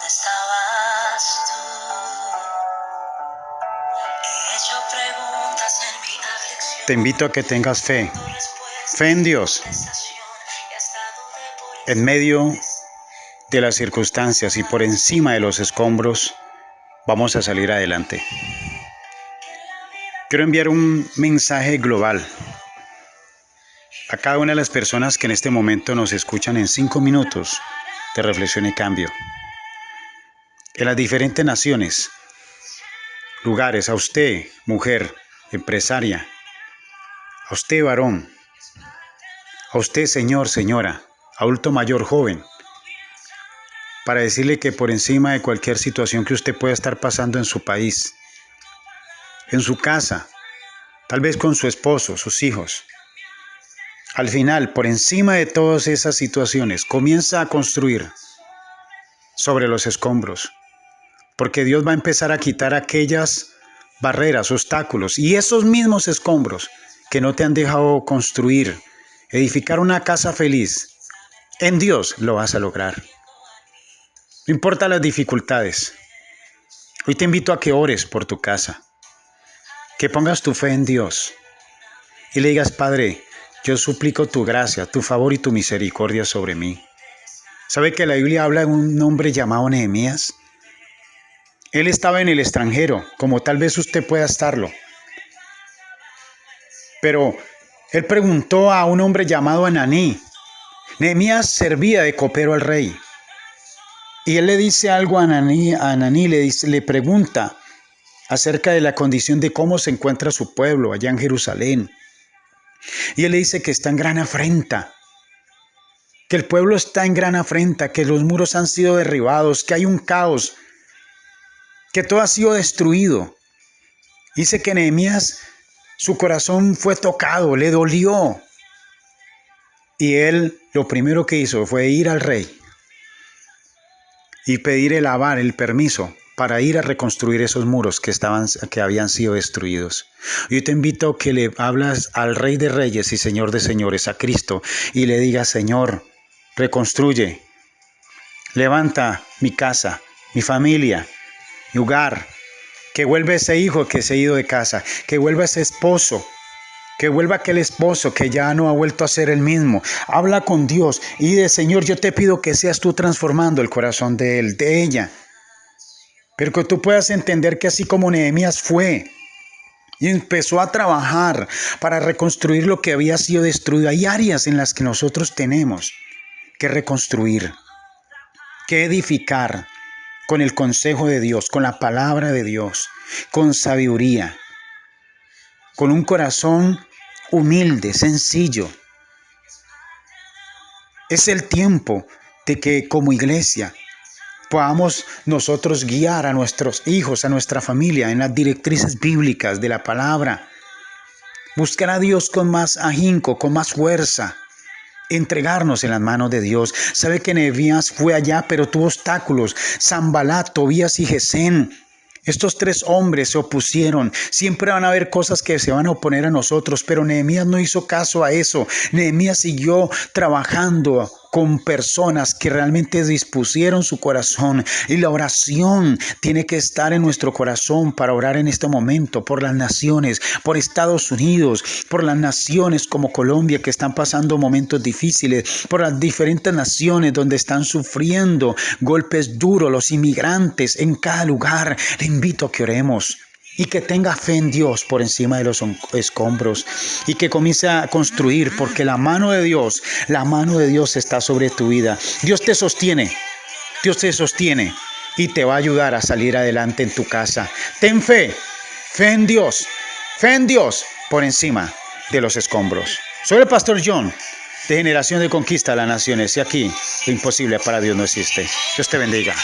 ¿Dónde estabas tú? He hecho preguntas en mi aflicción. Te invito a que tengas fe, fe en Dios, en medio de las circunstancias y por encima de los escombros, vamos a salir adelante. Quiero enviar un mensaje global a cada una de las personas que en este momento nos escuchan en cinco minutos de reflexión y cambio. En las diferentes naciones, lugares, a usted, mujer, empresaria, a usted, varón, a usted, señor, señora, adulto mayor, joven, para decirle que por encima de cualquier situación que usted pueda estar pasando en su país, en su casa, tal vez con su esposo, sus hijos, al final, por encima de todas esas situaciones, comienza a construir sobre los escombros, porque Dios va a empezar a quitar aquellas barreras, obstáculos y esos mismos escombros que no te han dejado construir, edificar una casa feliz. En Dios lo vas a lograr. No importa las dificultades. Hoy te invito a que ores por tu casa, que pongas tu fe en Dios y le digas, Padre, yo suplico tu gracia, tu favor y tu misericordia sobre mí. ¿Sabe que la Biblia habla de un hombre llamado Nehemías? Él estaba en el extranjero, como tal vez usted pueda estarlo. Pero él preguntó a un hombre llamado Ananí. Nehemías servía de copero al rey. Y él le dice algo a Ananí, a Ananí le, dice, le pregunta acerca de la condición de cómo se encuentra su pueblo allá en Jerusalén. Y él le dice que está en gran afrenta, que el pueblo está en gran afrenta, que los muros han sido derribados, que hay un caos, que todo ha sido destruido. Dice que Nehemías, su corazón fue tocado, le dolió. Y él lo primero que hizo fue ir al rey y pedir el avar, el permiso para ir a reconstruir esos muros que, estaban, que habían sido destruidos. Yo te invito a que le hablas al Rey de Reyes y Señor de Señores, a Cristo, y le digas, Señor, reconstruye, levanta mi casa, mi familia, mi hogar, que vuelva ese hijo que se ha ido de casa, que vuelva ese esposo, que vuelva aquel esposo que ya no ha vuelto a ser el mismo. Habla con Dios y de Señor, yo te pido que seas tú transformando el corazón de él, de ella. Pero que tú puedas entender que así como Nehemías fue y empezó a trabajar para reconstruir lo que había sido destruido, hay áreas en las que nosotros tenemos que reconstruir, que edificar con el consejo de Dios, con la palabra de Dios, con sabiduría, con un corazón humilde, sencillo. Es el tiempo de que como iglesia podamos nosotros guiar a nuestros hijos, a nuestra familia en las directrices bíblicas de la palabra. Buscar a Dios con más ahínco, con más fuerza. Entregarnos en las manos de Dios. Sabe que Nehemías fue allá, pero tuvo obstáculos. Zambalat, Tobías y Gesén. Estos tres hombres se opusieron. Siempre van a haber cosas que se van a oponer a nosotros, pero Nehemías no hizo caso a eso. Nehemías siguió trabajando con personas que realmente dispusieron su corazón. Y la oración tiene que estar en nuestro corazón para orar en este momento por las naciones, por Estados Unidos, por las naciones como Colombia que están pasando momentos difíciles, por las diferentes naciones donde están sufriendo golpes duros los inmigrantes en cada lugar. Le invito que oremos y que tenga fe en Dios por encima de los escombros y que comience a construir porque la mano de Dios, la mano de Dios está sobre tu vida. Dios te sostiene, Dios te sostiene y te va a ayudar a salir adelante en tu casa. Ten fe, fe en Dios, fe en Dios por encima de los escombros. Soy el pastor John de Generación de Conquista de las Naciones y aquí lo imposible para Dios no existe. Dios te bendiga.